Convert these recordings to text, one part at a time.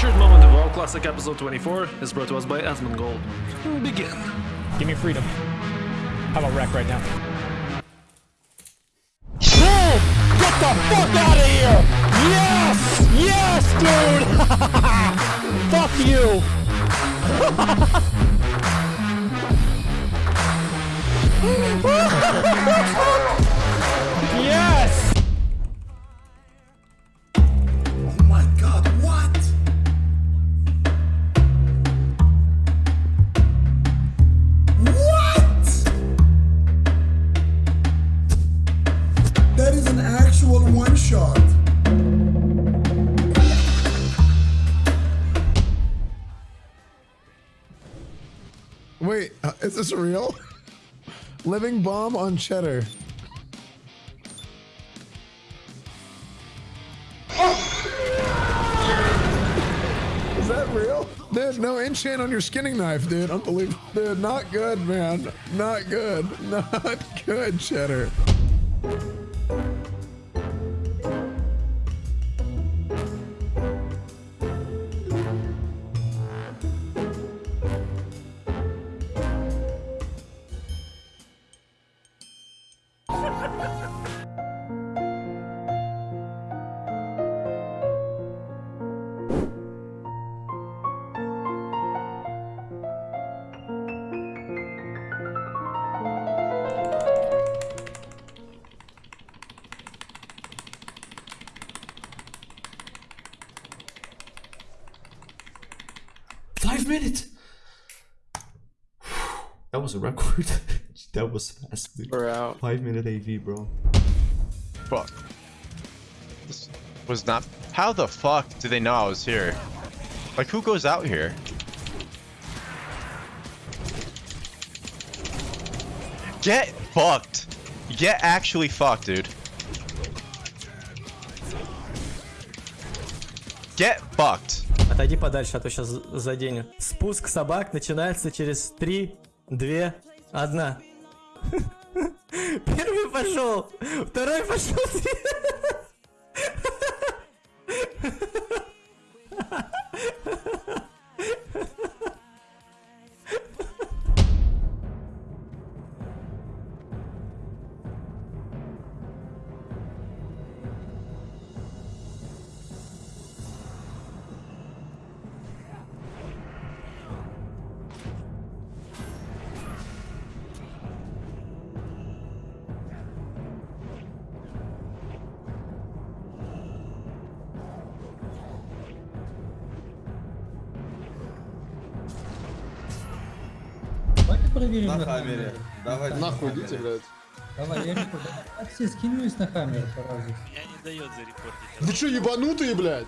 Featured moment of WoW Classic episode 24 is brought to us by Asmongold. Begin. Give me freedom. How about wreck right now? Boom! Get the fuck out of here! Yes! Yes, dude! fuck you! yes! this real? Living bomb on cheddar. Is that real? Dude, no enchant on your skinning knife, dude. Unbelievable. Dude, not good, man. Not good. Not good, cheddar. Minutes. That was a record. that was fast. Dude. We're out. Five minute AV, bro. Fuck. This was not. How the fuck do they know I was here? Like, who goes out here? Get fucked. Get actually fucked, dude. Get fucked. Отойди подальше, а то сейчас заденет. Спуск собак начинается через 3, 2, 1. Первый пошел, второй пошел. проверим На на хаммере. Давайте. Нахуй идите, блядь. Давай, я не понял. А все, скинь на хаммер сразу. Меня не дает зарепортить. Вы что, ебанутые, блядь?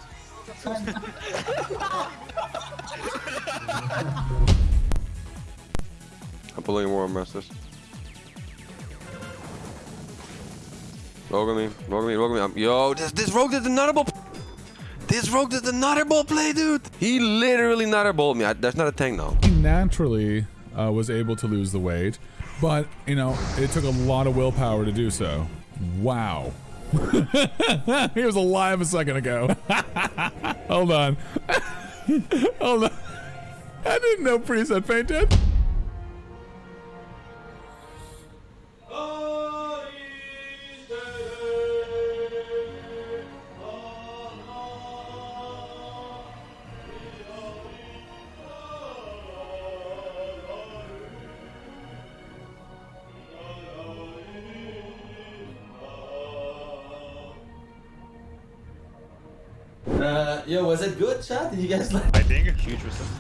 I'm pulling more masters. Rogue me, rogue me, rogue me. I'm, yo, this this rogue did another ball. This rogue did another ball play, dude. He literally another balled me. I, that's not a tank now. He naturally uh, was able to lose the weight, but you know it took a lot of willpower to do so. Wow. he was alive a second ago. Hold on. Hold on. I didn't know preset fainted. Uh, yo, was it good, chat? Did you guys like? I think huge resist.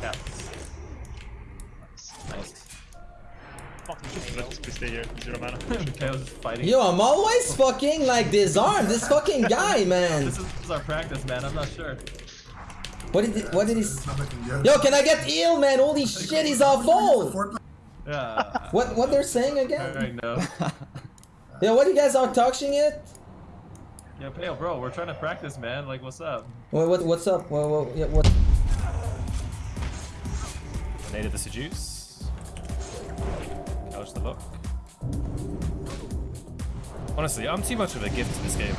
Yeah. Nice. Fuck, let's just stay here. Zero mana. Chaos is fighting. Yo, I'm always fucking like disarmed. This fucking guy, man. This is, this is our practice, man. I'm not sure. What did he, what did he? Yo, can I get heal, man? Holy shit, he's all full. Yeah. What what they're saying again? I know. Yo, what you guys are talking it? Yeah, Pale, bro, we're trying to practice, man. Like, what's up? What what what's up? What what, yeah, what? Native the seduce. Couch the look. Honestly, I'm too much of a gift to this game.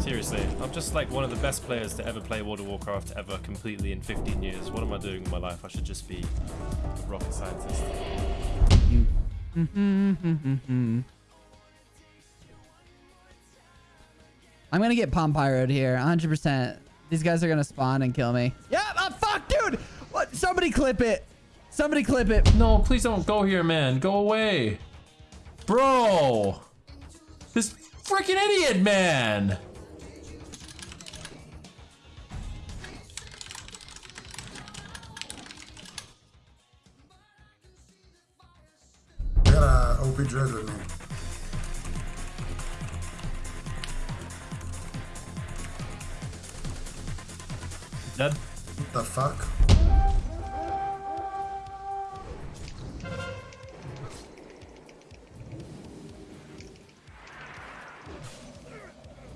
Seriously, I'm just like one of the best players to ever play World of Warcraft ever completely in 15 years. What am I doing with my life? I should just be a rocket scientist. Mm-hmm, mm-hmm, mm-hmm, I'm gonna get Pom Pyroed here, 100%. These guys are gonna spawn and kill me. Yeah, oh, fuck, dude! What? Somebody clip it. Somebody clip it. No, please don't go here, man. Go away. Bro! This freaking idiot, man! I got a OP Dread with me. Dead? What the fuck?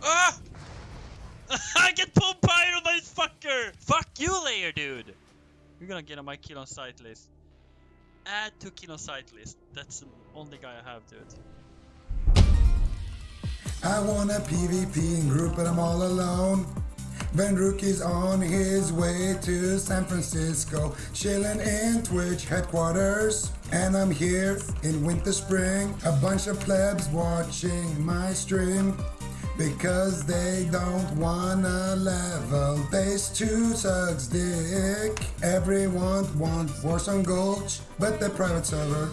Ah! I get pulled pyro by this fucker! Fuck you, layer dude! You're gonna get on my kill on sight list. Add to kill on sight list. That's the only guy I have, dude. I want a PvP in group, but I'm all alone. Venruki is on his way to San Francisco, chilling in Twitch headquarters. And I'm here in Winterspring, a bunch of plebs watching my stream. Because they don't wanna level, base 2 sucks dick. Everyone wants Warsong Gulch, but the private server.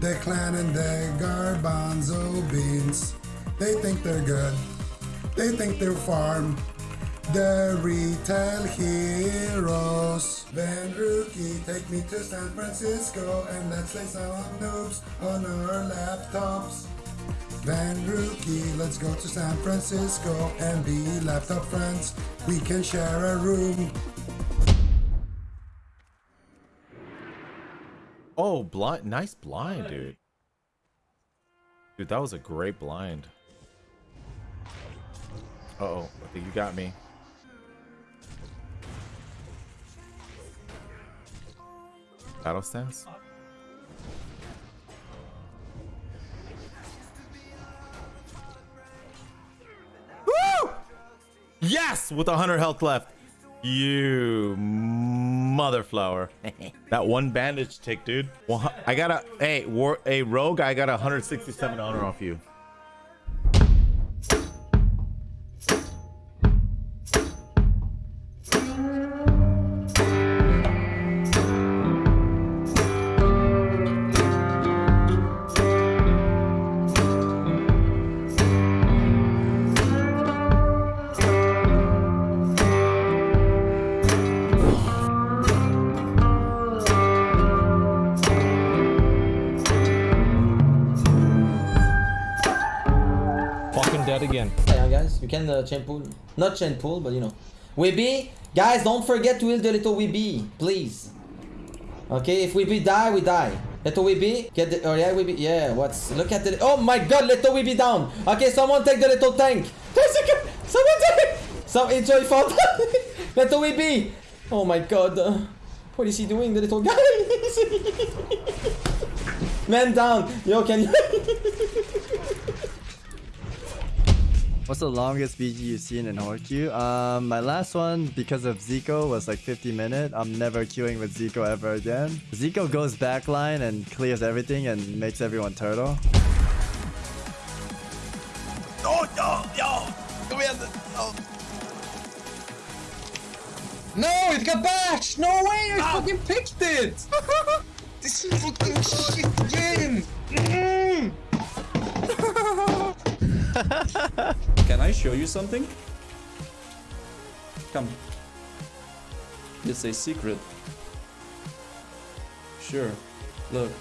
The clan and the garbanzo beans. They think they're good. They think they're farm. The retail heroes. Venruki, take me to San Francisco and let's play some noobs on our laptops. Van Rookie, let's go to San Francisco and be laptop friends. We can share a room. Oh, blind. Nice blind, dude. Dude, that was a great blind. Uh oh I think you got me. Battle stance? Woo! Yes! With 100 health left. You mother flower. that one bandage tick, dude. Well, I got a hey, war, a rogue. I got a 167 honor off you. Dead again. Yeah, guys, you can uh, chain pull. Not chain pull, but you know. Weeby, guys, don't forget to heal the little Weeby, please. Okay, if Weeby die, we die. Little Weeby, get the. Oh yeah, Weeby. Yeah, what's. Look at the. Oh my god, little Weeby down. Okay, someone take the little tank. Someone take. Some enjoy fought. little Weeby. Oh my god. uh, what is he doing, the little guy? Man down. Yo, can you. What's the longest BG you've seen in Horde queue? Um, my last one, because of Zico, was like 50 minute. I'm never queuing with Zico ever again. Zico goes backline and clears everything and makes everyone turtle. Oh, yo, yo! Come here! Oh. No, it got bashed! No way, I fucking picked it! this is fucking shit show you something? Come. It's a secret. Sure. Look.